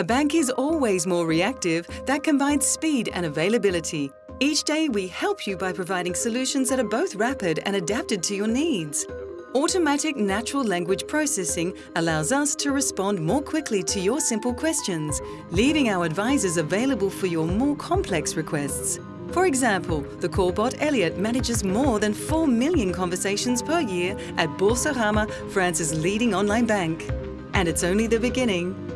A bank is always more reactive that combines speed and availability. Each day we help you by providing solutions that are both rapid and adapted to your needs. Automatic natural language processing allows us to respond more quickly to your simple questions, leaving our advisors available for your more complex requests. For example, the callbot Elliot manages more than 4 million conversations per year at Boursorama, France's leading online bank. And it's only the beginning.